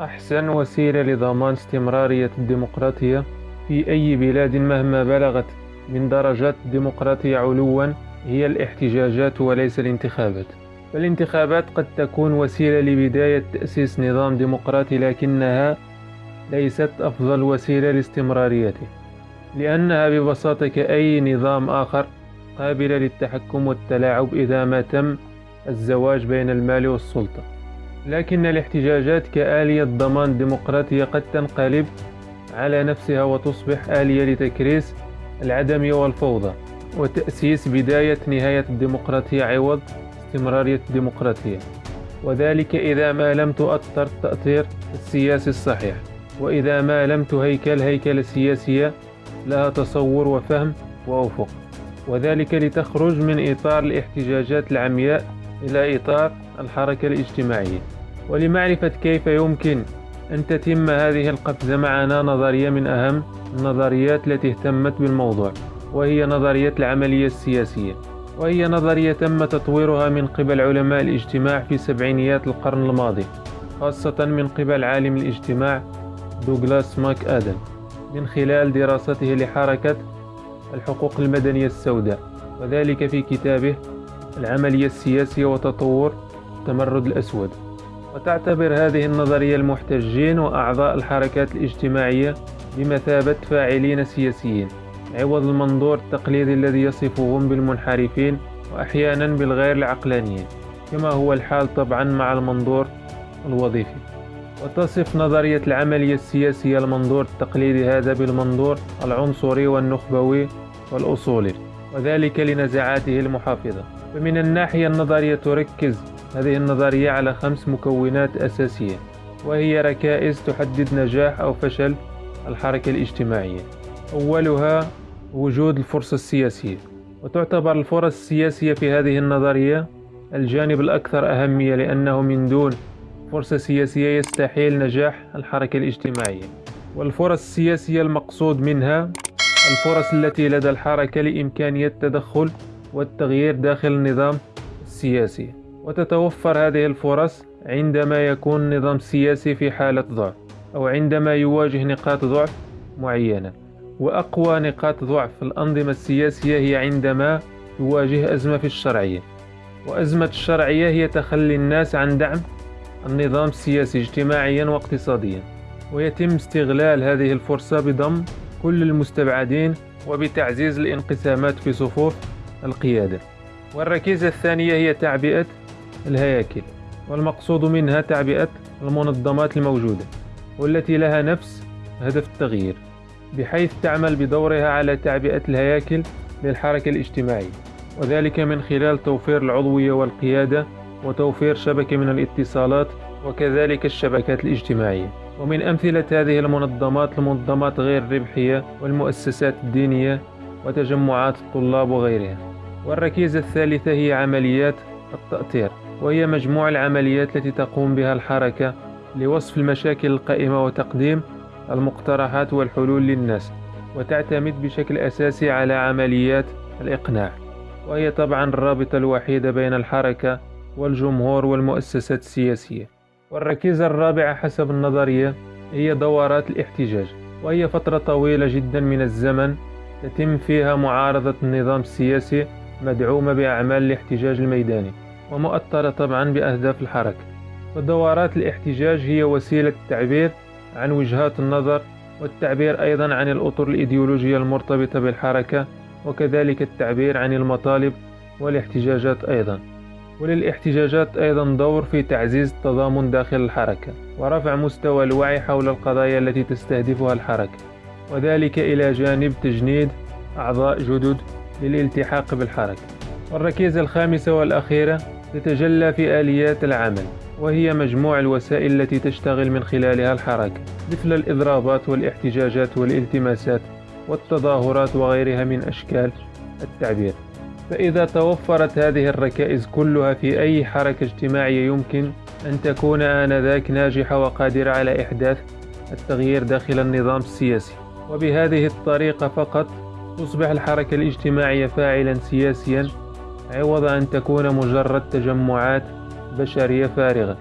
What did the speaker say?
أحسن وسيلة لضمان استمرارية الديمقراطية في أي بلاد مهما بلغت من درجات الديمقراطية علوا هي الاحتجاجات وليس الانتخابات. فالانتخابات قد تكون وسيلة لبداية تأسيس نظام ديمقراطي لكنها ليست أفضل وسيلة لاستمراريته لأنها ببساطة كأي نظام آخر قابلة للتحكم والتلاعب إذا ما تم الزواج بين المال والسلطة. لكن الاحتجاجات كآلية ضمان ديمقراطية قد تنقلب على نفسها وتصبح آلية لتكريس العدم والفوضى وتأسيس بداية نهاية الديمقراطية عوض استمرارية الديمقراطية. وذلك إذا ما لم تؤثر التأثير السياسي الصحيح. وإذا ما لم تهيكل هيكلة سياسية لها تصور وفهم وأفق. وذلك لتخرج من إطار الاحتجاجات العمياء إلى إطار الحركة الاجتماعية. ولمعرفة كيف يمكن أن تتم هذه القفزة معنا نظرية من أهم النظريات التي اهتمت بالموضوع وهي نظرية العملية السياسية. وهي نظرية تم تطويرها من قبل علماء الاجتماع في سبعينيات القرن الماضي خاصة من قبل عالم الاجتماع دوغلاس ماك آدم من خلال دراسته لحركة الحقوق المدنية السوداء وذلك في كتابه العملية السياسية وتطور التمرد الأسود. وتعتبر هذه النظرية المحتجين وأعضاء الحركات الاجتماعية بمثابة فاعلين سياسيين عوض المنظور التقليدي الذي يصفهم بالمنحرفين وأحيانا بالغير العقلانيين كما هو الحال طبعا مع المنظور الوظيفي. وتصف نظرية العملية السياسية المنظور التقليدي هذا بالمنظور العنصري والنخبوي والأصولي وذلك لنزعاته المحافظة. فمن الناحية النظرية تركز هذه النظرية على خمس مكونات أساسية وهي ركائز تحدد نجاح أو فشل الحركة الاجتماعية. أولها وجود الفرصة السياسية. وتعتبر الفرص السياسية في هذه النظرية الجانب الأكثر أهمية لأنه من دون فرصة سياسية يستحيل نجاح الحركة الاجتماعية. والفرص السياسية المقصود منها الفرص التي لدى الحركة لإمكانية التدخل والتغيير داخل النظام السياسي. وتتوفر هذه الفرص عندما يكون النظام السياسي في حالة ضعف أو عندما يواجه نقاط ضعف معينة. وأقوى نقاط ضعف الأنظمة السياسية هي عندما يواجه أزمة في الشرعية. وأزمة الشرعية هي تخلي الناس عن دعم النظام السياسي اجتماعيا واقتصاديا. ويتم استغلال هذه الفرصة بضم كل المستبعدين وبتعزيز الانقسامات في صفوف القيادة. والركيزة الثانية هي تعبئة الهياكل والمقصود منها تعبئة المنظمات الموجودة والتي لها نفس هدف التغيير بحيث تعمل بدورها على تعبئة الهياكل للحركة الاجتماعية وذلك من خلال توفير العضوية والقيادة وتوفير شبكة من الاتصالات وكذلك الشبكات الاجتماعية. ومن أمثلة هذه المنظمات المنظمات غير الربحية والمؤسسات الدينية وتجمعات الطلاب وغيرها. والركيزة الثالثة هي عمليات التأطير وهي مجموع العمليات التي تقوم بها الحركة لوصف المشاكل القائمة وتقديم المقترحات والحلول للناس وتعتمد بشكل أساسي على عمليات الإقناع. وهي طبعا الرابطة الوحيدة بين الحركة والجمهور والمؤسسات السياسية. والركيزة الرابعة حسب النظرية هي دورات الاحتجاج وهي فترة طويلة جدا من الزمن تتم فيها معارضة النظام السياسي مدعومة بأعمال الاحتجاج الميداني ومؤثرة طبعا بأهداف الحركة. ودورات الاحتجاج هي وسيلة التعبير عن وجهات النظر والتعبير أيضا عن الأطر الإيديولوجية المرتبطة بالحركة وكذلك التعبير عن المطالب والاحتجاجات أيضا. وللاحتجاجات أيضا دور في تعزيز التضامن داخل الحركة ورفع مستوى الوعي حول القضايا التي تستهدفها الحركة. وذلك إلى جانب تجنيد أعضاء جدد للالتحاق بالحركة. والركيزة الخامسة والأخيرة تتجلى في آليات العمل وهي مجموع الوسائل التي تشتغل من خلالها الحركة مثل الإضرابات والإحتجاجات والالتماسات والتظاهرات وغيرها من أشكال التعبير. فإذا توفرت هذه الركائز كلها في أي حركة اجتماعية يمكن أن تكون آنذاك ناجحة وقادرة على إحداث التغيير داخل النظام السياسي. وبهذه الطريقة فقط تصبح الحركة الاجتماعية فاعلا سياسيا عوض أن تكون مجرد تجمعات بشرية فارغة.